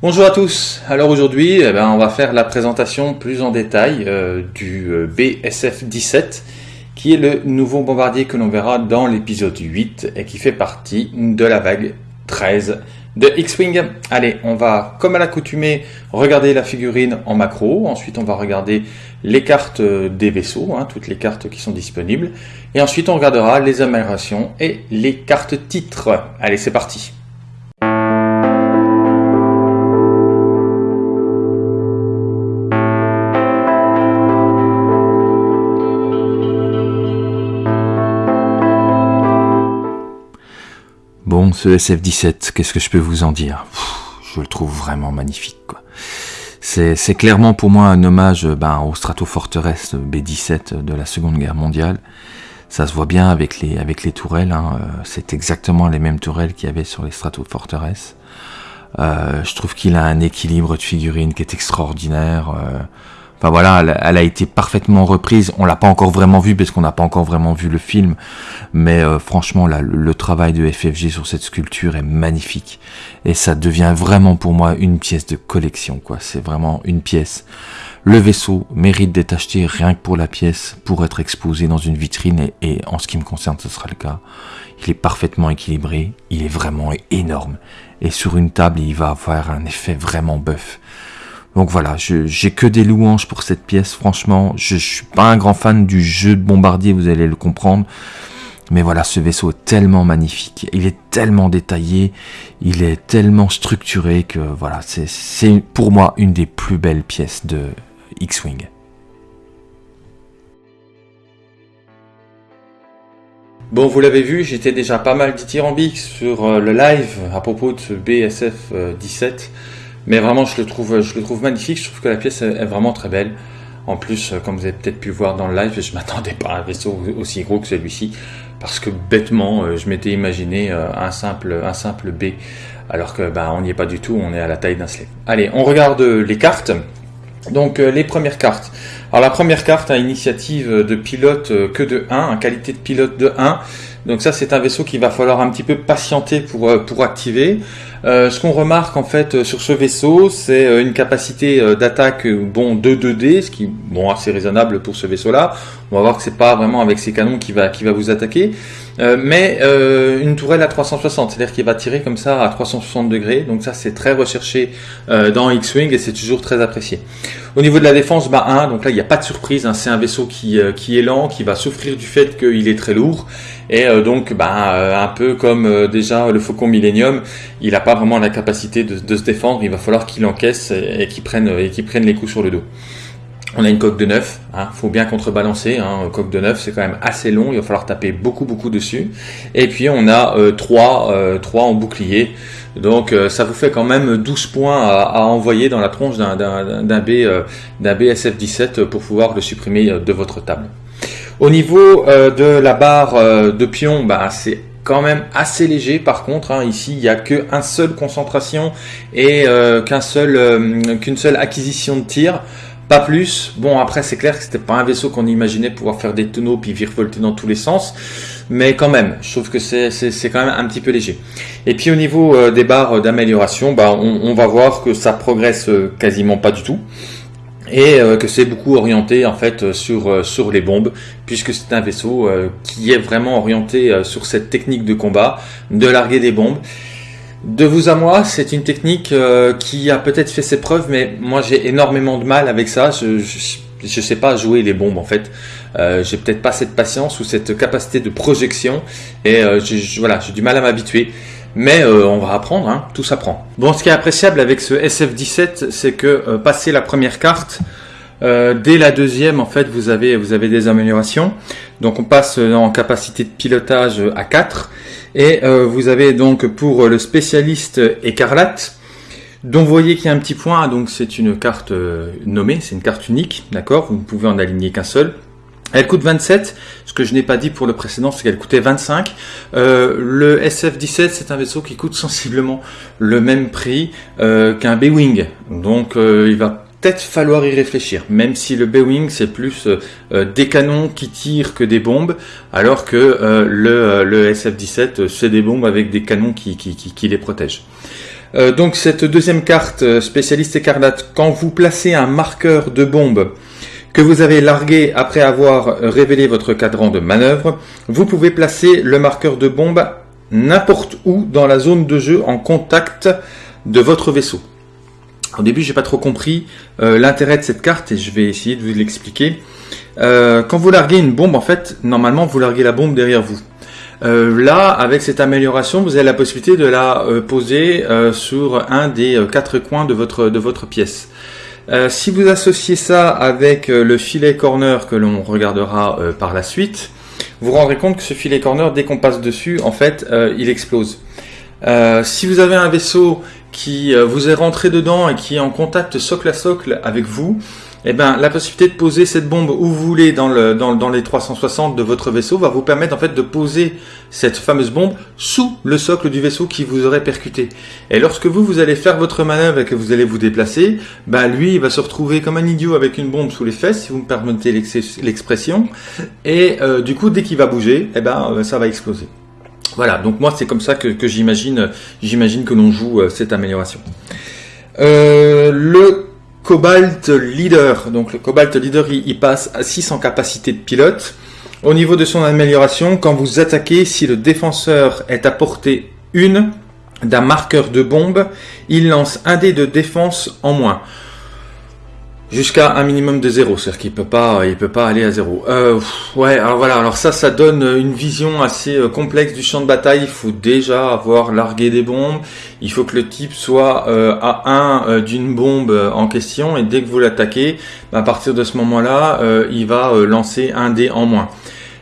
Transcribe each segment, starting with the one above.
Bonjour à tous. Alors aujourd'hui, eh ben, on va faire la présentation plus en détail euh, du euh, BSF-17, qui est le nouveau bombardier que l'on verra dans l'épisode 8 et qui fait partie de la vague 13 de X-Wing. Allez, on va, comme à l'accoutumée, regarder la figurine en macro. Ensuite, on va regarder les cartes des vaisseaux, hein, toutes les cartes qui sont disponibles. Et ensuite, on regardera les améliorations et les cartes titres. Allez, c'est parti. Ce SF-17, qu'est-ce que je peux vous en dire? Je le trouve vraiment magnifique. C'est clairement pour moi un hommage ben, au Stratofortress B-17 de la Seconde Guerre mondiale. Ça se voit bien avec les, tourelles. Hein. C'est exactement les mêmes tourelles qu'il y avait sur les Stratofortress. Euh, je trouve qu'il a un équilibre de figurines qui est extraordinaire. Euh, Enfin voilà, elle, a été parfaitement reprise. On l'a pas encore vraiment vu parce qu'on n'a pas encore vraiment vu le film, mais euh, franchement, là, le, travail de FFG sur cette sculpture est magnifique et ça devient vraiment pour moi une pièce de collection. quoi. C'est vraiment une pièce. Le vaisseau mérite d'être acheté rien que pour la pièce, pour être exposé dans une vitrine et, en ce qui me concerne, ce sera le cas. Il est parfaitement équilibré, il est vraiment énorme et sur une table, il va avoir un effet vraiment bœuf. Donc voilà, j'ai que des louanges pour cette pièce. Franchement, je, ne suis pas un grand fan du jeu de bombardier, vous allez le comprendre. Mais voilà, ce vaisseau est tellement magnifique, il est tellement détaillé, il est tellement structuré que voilà, c'est pour moi une des plus belles pièces de X-Wing. Bon, vous l'avez vu, j'étais déjà pas mal dithyrambique sur euh, le live à propos de ce BSF 17. Mais vraiment, je le trouve, je le trouve magnifique. Je trouve que la pièce est vraiment très belle. En plus, euh, comme vous avez peut-être pu voir dans le live, je m'attendais pas à un vaisseau aussi gros que celui-ci. Parce que bêtement, euh, je m'étais imaginé euh, un simple, un simple B. Alors que bah, on n'y est pas du tout, on est à la taille d'un slave. Allez, on regarde les cartes. Donc les premières cartes. Alors la première carte a initiative de pilote que de 1, qualité de pilote de 1. Donc ça c'est un vaisseau qu'il va falloir un petit peu patienter pour, pour activer. Euh, ce qu'on remarque en fait euh, sur ce vaisseau, c'est euh, une capacité d'attaque bon de 2D, ce qui bon assez raisonnable pour ce vaisseau-là. On va voir que c'est pas vraiment avec ses canons qui va qui va vous attaquer, mais une tourelle à 360, c'est-à-dire qu'il va tirer comme ça à 360 degrés. Donc ça c'est très recherché dans X-wing et c'est toujours très apprécié. Au niveau de la défense, bah 1, donc là il n'y a pas de surprise, hein. c'est un vaisseau qui qui est lent, qui va souffrir du fait qu'il est très lourd et donc bah un peu comme déjà le Faucon Millennium, il a pas vraiment la capacité de, se défendre, il va falloir qu'il encaisse et, qu'il et qu'il prenne les coups sur le dos. On a une coque de neuf, hein, faut bien contrebalancer, hein, coque de neuf c'est quand même assez long, il va falloir taper beaucoup beaucoup dessus. Et puis on a euh, 3, euh, en bouclier, donc euh, ça vous fait quand même 12 points à, envoyer dans la tronche d'un B, euh, BSF-17 pour pouvoir le supprimer de votre table. Au niveau de la barre de pion, bah, c'est quand même assez léger par contre. Hein. Ici, il n'y a qu'une seule concentration et qu'un seul, qu'une seule acquisition de tir. Pas plus. Bon, après, c'est clair que c'était pas un vaisseau qu'on imaginait pouvoir faire des tonneaux puis virevolter dans tous les sens. Mais quand même, je trouve que c'est, quand même un petit peu léger. Et puis au niveau euh, des barres d'amélioration, bah, on, va voir que ça progresse quasiment pas du tout et euh, que c'est beaucoup orienté en fait sur euh, sur les bombes puisque c'est un vaisseau euh, qui est vraiment orienté sur cette technique de combat de larguer des bombes de vous à moi c'est une technique qui a peut-être fait ses preuves mais moi j'ai énormément de mal avec ça. Je, je, sais pas jouer les bombes en fait. J'ai peut-être pas cette patience ou cette capacité de projection et voilà j'ai du mal à m'habituer. Mais euh, on va apprendre, hein, tout s'apprend. Bon, ce qui est appréciable avec ce SF17, c'est que euh, passer la première carte, euh, dès la deuxième, en fait, vous avez, vous avez des améliorations. Donc on passe en capacité de pilotage à 4. Et vous avez donc pour le spécialiste écarlate, dont vous voyez qu'il y a un petit point, donc c'est une carte nommée, c'est une carte unique, d'accord? Vous ne pouvez en aligner qu'un seul. Elle coûte 27, ce que je n'ai pas dit pour le précédent, c'est qu'elle coûtait 25. Euh, le SF-17, c'est un vaisseau qui coûte sensiblement le même prix euh, qu'un B-Wing. Donc euh, il va peut-être falloir y réfléchir, même si le B-Wing c'est plus des canons qui tirent que des bombes, alors que le, le SF-17 c'est des bombes avec des canons qui, qui, qui, les protègent. Euh, donc cette deuxième carte euh, spécialiste écarlate, quand vous placez un marqueur de bombe que vous avez largué après avoir révélé votre cadran de manœuvre, vous pouvez placer le marqueur de bombe n'importe où dans la zone de jeu en contact de votre vaisseau. Au début, j'ai pas trop compris euh, l'intérêt de cette carte et je vais essayer de vous l'expliquer. quand vous larguez une bombe, en fait, normalement, vous larguez la bombe derrière vous. Euh, là, avec cette amélioration, vous avez la possibilité de la euh, poser euh, sur un des quatre coins de votre, de votre pièce. si vous associez ça avec le filet corner que l'on regardera par la suite, vous vous rendrez compte que ce filet corner, dès qu'on passe dessus, en fait, il explose. si vous avez un vaisseau qui vous est rentré dedans et qui est en contact socle à socle avec vous, eh ben, la possibilité de poser cette bombe où vous voulez dans, le, dans, dans, les 360 de votre vaisseau va vous permettre en fait de poser cette fameuse bombe sous le socle du vaisseau qui vous aurait percuté. Et lorsque vous, vous allez faire votre manœuvre et que vous allez vous déplacer, ben lui, il va se retrouver comme un idiot avec une bombe sous les fesses, si vous me permettez l'expression. Et euh, du coup, dès qu'il va bouger, eh ben, euh, ça va exploser. Voilà, donc moi c'est comme ça que, que j'imagine, que l'on joue euh, cette amélioration. Euh, le Cobalt Leader. Donc le Cobalt Leader, il, passe à 6 en capacité de pilote. Au niveau de son amélioration, quand vous attaquez, si le défenseur est à portée 1 d'un marqueur de bombe, il lance un dé de défense en moins jusqu'à un minimum de zéro, c'est-à-dire qu'il peut pas, il peut pas aller à zéro. Euh, ouais, alors voilà, alors ça, ça donne une vision assez euh, complexe du champ de bataille. Il faut déjà avoir largué des bombes. Il faut que le type soit euh, à 1 euh, d'une bombe en question, et dès que vous l'attaquez, à partir de ce moment-là, il va lancer un dé en moins.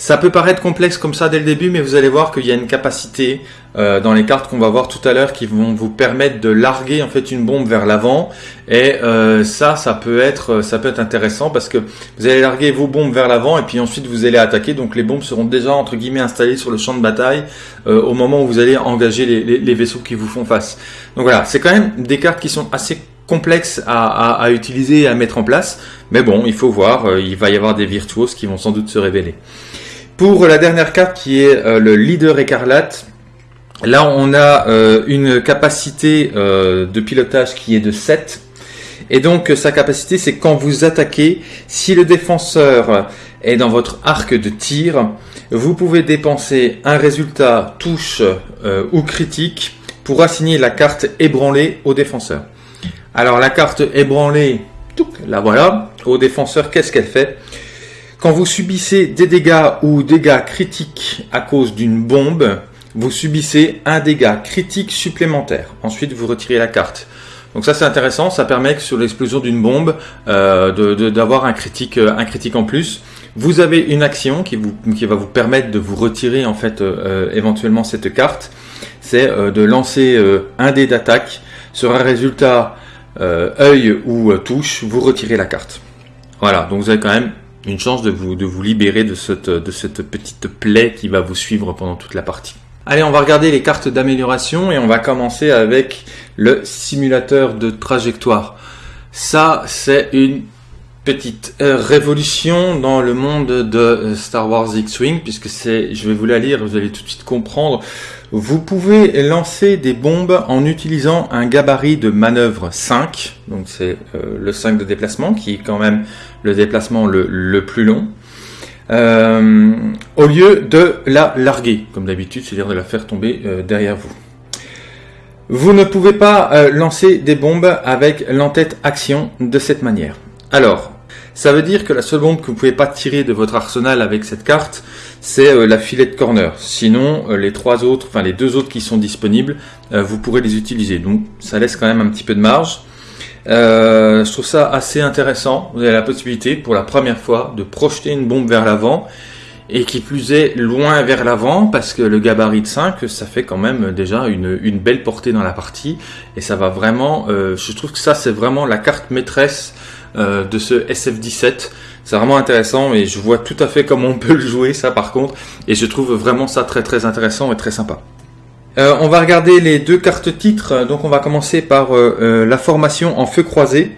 Ça peut paraître complexe comme ça dès le début, mais vous allez voir qu'il y a une capacité euh, dans les cartes qu'on va voir tout à l'heure qui vont vous permettre de larguer en fait une bombe vers l'avant. Et euh, ça, ça peut être, ça peut être intéressant parce que vous allez larguer vos bombes vers l'avant et puis ensuite vous allez attaquer. Donc les bombes seront déjà entre guillemets installées sur le champ de bataille euh, au moment où vous allez engager les, les, vaisseaux qui vous font face. Donc voilà, c'est quand même des cartes qui sont assez complexes à, à, à, utiliser et à mettre en place. Mais bon, il faut voir, il va y avoir des virtuoses qui vont sans doute se révéler. Pour la dernière carte qui est euh, le leader écarlate, là on a euh, une capacité euh, de pilotage qui est de 7. Et donc sa capacité c'est quand vous attaquez, si le défenseur est dans votre arc de tir, vous pouvez dépenser un résultat touche ou critique pour assigner la carte ébranlée au défenseur. Alors la carte ébranlée, la voilà, au défenseur qu'est-ce qu'elle fait? Quand vous subissez des dégâts ou dégâts critiques à cause d'une bombe, vous subissez un dégât critique supplémentaire. Ensuite, vous retirez la carte. Donc ça c'est intéressant, ça permet que sur l'explosion d'une bombe euh, d'avoir un critique, euh, un critique en plus. Vous avez une action qui, va vous permettre de vous retirer en fait euh, éventuellement cette carte. C'est de lancer un dé d'attaque sur un résultat œil ou touche, vous retirez la carte. Voilà, donc vous avez quand même une chance de vous, de vous libérer de cette, de cette petite plaie qui va vous suivre pendant toute la partie. Allez, on va regarder les cartes d'amélioration et on va commencer avec le simulateur de trajectoire. Ça, c'est une petite euh, révolution dans le monde de Star Wars X-Wing, puisque c'est, je vais vous la lire, vous allez tout de suite comprendre. Vous pouvez lancer des bombes en utilisant un gabarit de manœuvre 5, donc c'est euh, le 5 de déplacement, qui est quand même le déplacement le, plus long, au lieu de la larguer, comme d'habitude, c'est-à-dire de la faire tomber derrière vous. Vous ne pouvez pas lancer des bombes avec l'entête action de cette manière. Alors, ça veut dire que la seule bombe que vous pouvez pas tirer de votre arsenal avec cette carte, c'est euh, la filet de corner. Sinon, euh, les trois autres, enfin les deux autres qui sont disponibles, euh, vous pourrez les utiliser. Donc, ça laisse quand même un petit peu de marge. je trouve ça assez intéressant. Vous avez la possibilité, pour la première fois, de projeter une bombe vers l'avant et qui plus est loin vers l'avant parce que le gabarit de 5 ça fait quand même déjà une, une belle portée dans la partie et ça va vraiment je trouve que ça c'est vraiment la carte maîtresse euh, de ce SF17. C'est vraiment intéressant et je vois tout à fait comment on peut le jouer ça par contre et je trouve vraiment ça très très intéressant et très sympa. Euh, on va regarder les deux cartes titres, donc on va commencer par euh, la formation en feu croisé.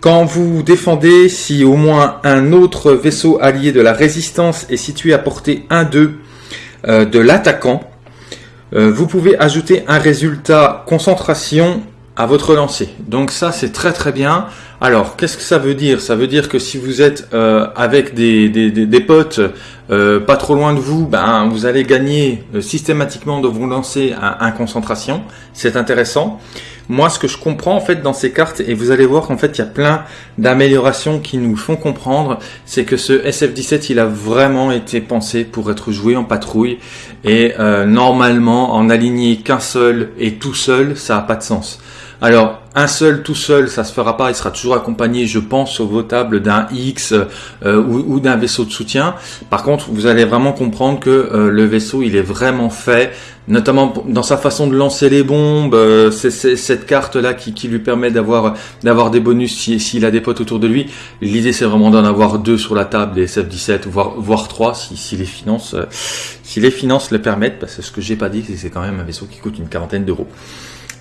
Quand vous défendez, si au moins un autre vaisseau allié de la résistance est situé à portée 1-2 de l'attaquant, vous pouvez ajouter un résultat concentration à votre lancer. Donc ça c'est très très bien. Alors qu'est-ce que ça veut dire? Ça veut dire que si vous êtes euh, avec des, des, des, potes euh, pas trop loin de vous, ben, vous allez gagner euh, systématiquement de vous lancer à un concentration. C'est intéressant. Moi ce que je comprends en fait dans ces cartes, et vous allez voir qu'en fait il y a plein d'améliorations qui nous font comprendre, c'est que ce SF-17 il a vraiment été pensé pour être joué en patrouille. Et normalement en aligner qu'un seul et tout seul, ça n'a pas de sens. Alors, un seul tout seul, ça se fera pas. Il sera toujours accompagné, je pense, au votable d'un X euh, ou, d'un vaisseau de soutien. Par contre, vous allez vraiment comprendre que euh, le vaisseau, il est vraiment fait, notamment dans sa façon de lancer les bombes. Euh, c'est cette carte là qui, lui permet d'avoir des bonus s'il a des potes autour de lui. L'idée, c'est vraiment d'en avoir deux sur la table, des SF-17, voire voire trois si, les finances si les finances le permettent. Parce que ce que j'ai pas dit, c'est que c'est quand même un vaisseau qui coûte une quarantaine d'euros.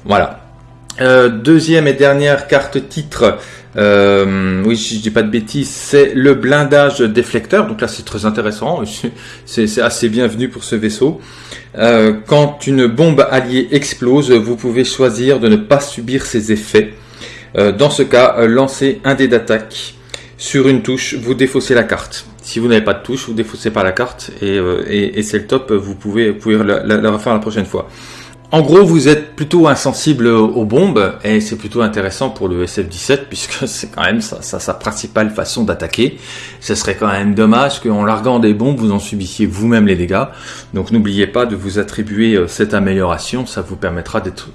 Voilà. Euh, deuxième et dernière carte titre, euh, oui je dis pas de bêtises, c'est le blindage déflecteur. Donc là c'est très intéressant, c'est assez bienvenu pour ce vaisseau. Euh, quand une bombe alliée explose, vous pouvez choisir de ne pas subir ses effets. dans ce cas, lancez un dé d'attaque sur une touche, vous défaussez la carte. Si vous n'avez pas de touche, vous défaussez pas la carte et, c'est le top. Vous pouvez, vous la refaire la prochaine fois. En gros, vous êtes plutôt insensible aux bombes et c'est plutôt intéressant pour le SF-17 puisque c'est quand même sa, principale façon d'attaquer. Ce serait quand même dommage qu'en larguant des bombes, vous en subissiez vous-même les dégâts. Donc n'oubliez pas de vous attribuer euh, cette amélioration, ça vous permettra d'être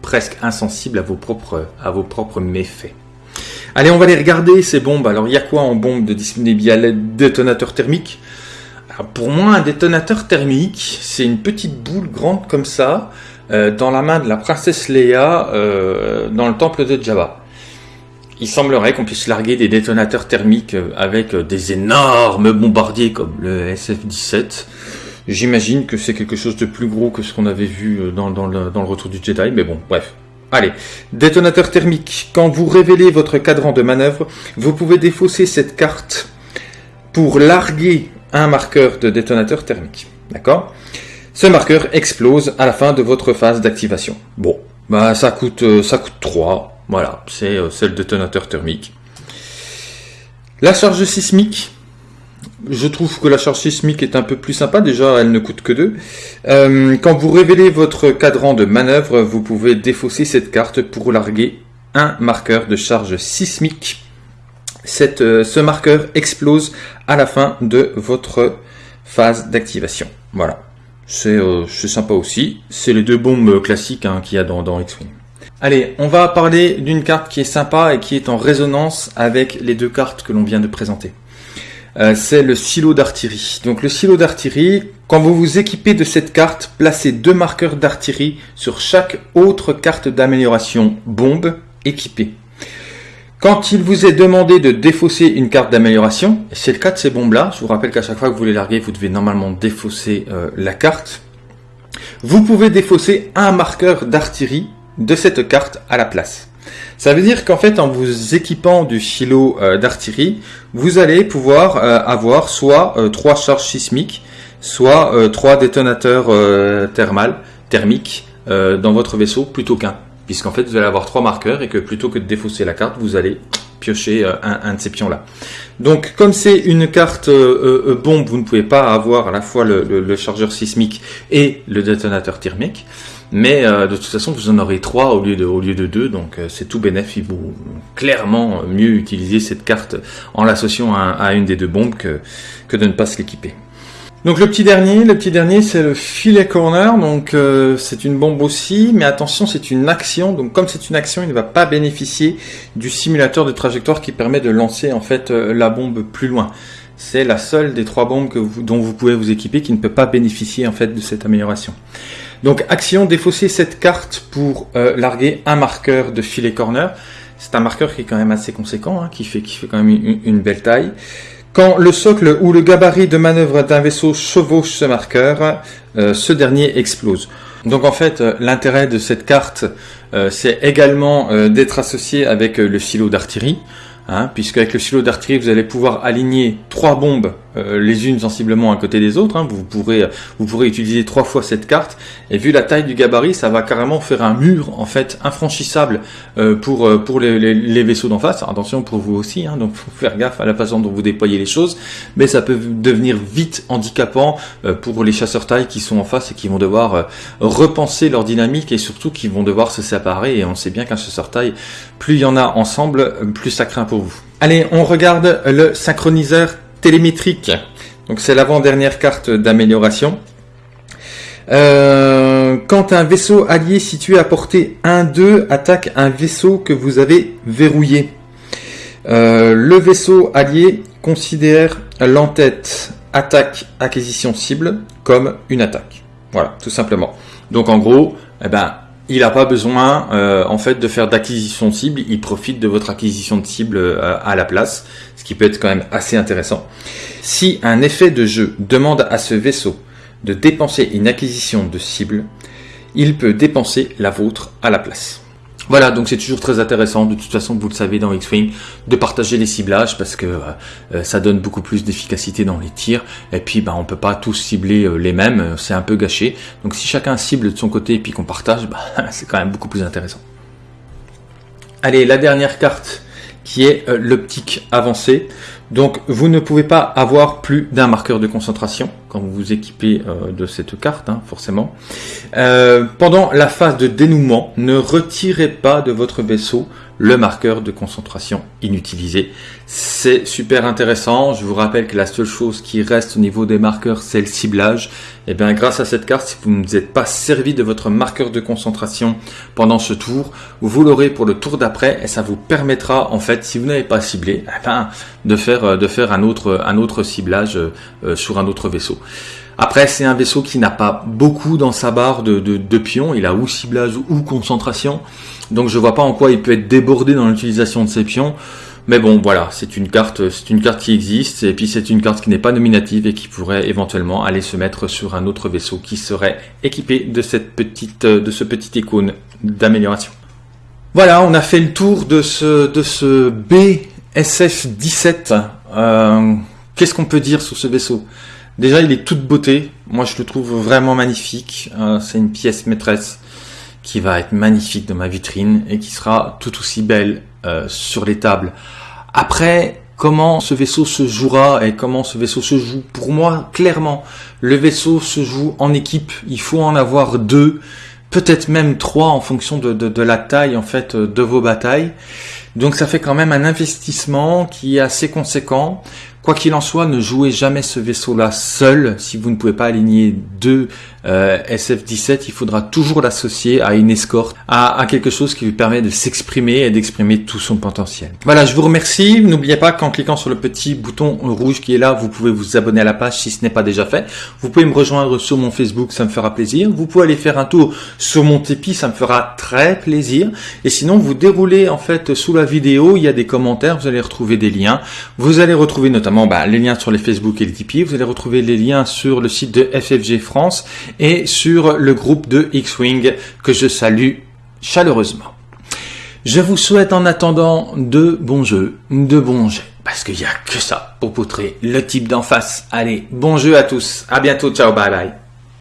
presque insensible à vos propres, méfaits. Allez, on va aller regarder ces bombes. Alors, il y a quoi en bombe de détonateur thermique pour moi, un détonateur thermique, c'est une petite boule grande comme ça, euh, dans la main de la princesse Leia, euh, dans le temple de Jabba. Il semblerait qu'on puisse larguer des détonateurs thermiques euh, avec des énormes bombardiers comme le SF-17. J'imagine que c'est quelque chose de plus gros que ce qu'on avait vu dans, le, dans le retour du Jedi, mais bon, bref. Allez, détonateur thermique. Quand vous révélez votre cadran de manœuvre, vous pouvez défausser cette carte pour larguer un marqueur de détonateur thermique. D'accord? Ce marqueur explose à la fin de votre phase d'activation. Bon, bah ça coûte euh, ça coûte 3. Voilà, euh, c'est le détonateur thermique. La charge sismique, je trouve que la charge sismique est un peu plus sympa. Déjà, elle ne coûte que 2. Euh, quand vous révélez votre cadran de manœuvre, vous pouvez défausser cette carte pour larguer un marqueur de charge sismique euh, ce marqueur explose à la fin de votre phase d'activation. Voilà, c'est euh, sympa aussi. C'est les deux bombes classiques hein, qu'il y a dans, X-Wing. Allez, on va parler d'une carte qui est sympa et qui est en résonance avec les deux cartes que l'on vient de présenter. Euh, c'est le silo d'artillerie. Donc le silo d'artillerie, quand vous vous équipez de cette carte, placez deux marqueurs d'artillerie sur chaque autre carte d'amélioration bombe équipée. Quand il vous est demandé de défausser une carte d'amélioration, c'est le cas de ces bombes-là, je vous rappelle qu'à chaque fois que vous les larguez, vous devez normalement défausser euh, la carte. Vous pouvez défausser un marqueur d'artillerie de cette carte à la place. Ça veut dire qu'en fait, en vous équipant du silo euh, d'artillerie, vous allez pouvoir euh, avoir soit trois charges sismiques, soit trois détonateurs thermales, thermiques dans votre vaisseau plutôt qu'un puisqu'en fait vous allez avoir trois marqueurs et que plutôt que de défausser la carte, vous allez piocher euh, un, de ces pions-là. Donc comme c'est une carte euh, euh, bombe, vous ne pouvez pas avoir à la fois le, chargeur sismique et le détonateur thermique, mais de toute façon vous en aurez trois au lieu de, au lieu de deux, donc c'est tout bénéfique. Il vaut clairement mieux utiliser cette carte en l'associant à, à, une des deux bombes que, que de ne pas se l'équiper. Donc le petit dernier, le petit dernier c'est le filet corner, donc euh, c'est une bombe aussi, mais attention c'est une action, donc comme c'est une action il ne va pas bénéficier du simulateur de trajectoire qui permet de lancer en fait euh, la bombe plus loin. C'est la seule des trois bombes dont vous pouvez vous équiper qui ne peut pas bénéficier en fait de cette amélioration. Donc action, défausser cette carte pour euh, larguer un marqueur de filet corner. C'est un marqueur qui est quand même assez conséquent, hein, qui, fait, qui fait quand même une belle taille. Quand le socle ou le gabarit de manœuvre d'un vaisseau chevauche ce marqueur, euh, ce dernier explose. Donc en fait, euh, l'intérêt de cette carte, euh, c'est également d'être associé avec le silo d'artillerie, hein, puisque avec le silo d'artillerie, vous allez pouvoir aligner trois bombes euh, les unes sensiblement à côté des autres. Hein. Vous pourrez vous pourrez utiliser trois fois cette carte. Et vu la taille du gabarit, ça va carrément faire un mur en fait infranchissable euh, pour pour les, vaisseaux d'en face. attention pour vous aussi, hein, donc faut faire gaffe à la façon dont vous déployez les choses. Mais ça peut devenir vite handicapant pour les chasseurs taille qui sont en face et qui vont devoir repenser leur dynamique et surtout qui vont devoir se séparer. Et on sait bien qu'un chasseur taille, plus il y en a ensemble, plus ça craint pour vous. Allez, on regarde le synchroniseur télémétrique. Donc c'est l'avant-dernière carte d'amélioration. Euh, quand un vaisseau allié situé à portée 1-2 attaque un vaisseau que vous avez verrouillé, euh, le vaisseau allié considère l'entête attaque acquisition cible comme une attaque. Voilà, tout simplement. Donc en gros, eh ben, il n'a pas besoin euh, en fait de faire d'acquisition de cible, il profite de votre acquisition de cible euh, à la place, ce qui peut être quand même assez intéressant. Si un effet de jeu demande à ce vaisseau de dépenser une acquisition de cible, il peut dépenser la vôtre à la place. Voilà, donc c'est toujours très intéressant, de toute façon vous le savez dans X-Wing, de partager les ciblages parce que euh, ça donne beaucoup plus d'efficacité dans les tirs, et puis bah, on peut pas tous cibler euh, les mêmes, euh, c'est un peu gâché, donc si chacun cible de son côté et puis qu'on partage, bah, c'est quand même beaucoup plus intéressant. Allez, la dernière carte qui est l'optique avancée. Donc vous ne pouvez pas avoir plus d'un marqueur de concentration quand vous vous équipez euh, de cette carte, hein, forcément. Euh, pendant la phase de dénouement, ne retirez pas de votre vaisseau le marqueur de concentration inutilisé. C'est super intéressant. Je vous rappelle que la seule chose qui reste au niveau des marqueurs, c'est le ciblage. Et eh bien, grâce à cette carte, si vous ne vous êtes pas servi de votre marqueur de concentration pendant ce tour, vous l'aurez pour le tour d'après et ça vous permettra, en fait, si vous n'avez pas ciblé, eh ben, de faire, de faire un autre, un autre ciblage euh, sur un autre vaisseau. Après, c'est un vaisseau qui n'a pas beaucoup dans sa barre de, pions. Il a ou ciblage ou concentration. Donc je vois pas en quoi il peut être débordé dans l'utilisation de ses pions. Mais bon, voilà, c'est une carte, c'est une carte qui existe, et puis c'est une carte qui n'est pas nominative et qui pourrait éventuellement aller se mettre sur un autre vaisseau qui serait équipé de cette petite, de ce petit icône d'amélioration. Voilà, on a fait le tour de ce, de ce BSF 17. Euh, qu'est-ce qu'on peut dire sur ce vaisseau? Déjà, il est toute beauté. Moi, je le trouve vraiment magnifique. Euh, c'est une pièce maîtresse qui va être magnifique dans ma vitrine et qui sera tout aussi belle euh, sur les tables. Après, comment ce vaisseau se jouera et comment ce vaisseau se joue? Pour moi, clairement, le vaisseau se joue en équipe. Il faut en avoir deux, peut-être même trois en fonction de, de la taille en fait de vos batailles. Donc ça fait quand même un investissement qui est assez conséquent. Quoi qu'il en soit, ne jouez jamais ce vaisseau-là seul. Si vous ne pouvez pas aligner deux euh, SF-17, il faudra toujours l'associer à une escorte, à, quelque chose qui lui permet de s'exprimer et d'exprimer tout son potentiel. Voilà, je vous remercie. N'oubliez pas qu'en cliquant sur le petit bouton rouge qui est là, vous pouvez vous abonner à la page si ce n'est pas déjà fait. Vous pouvez me rejoindre sur mon Facebook, ça me fera plaisir. Vous pouvez aller faire un tour sur mon Tipeee, ça me fera très plaisir. Et sinon, vous déroulez en fait sous la vidéo, il y a des commentaires, vous allez retrouver des liens. Vous allez retrouver notamment bah, les liens sur les Facebook et les Tipeee. Vous allez retrouver les liens sur le site de FFG France et sur le groupe de X-Wing que je salue chaleureusement. Je vous souhaite en attendant de bons jeux, de bons jets, parce qu'il n'y a que ça pour poutrer le type d'en face. Allez, bon jeu à tous, à bientôt, ciao, bye bye.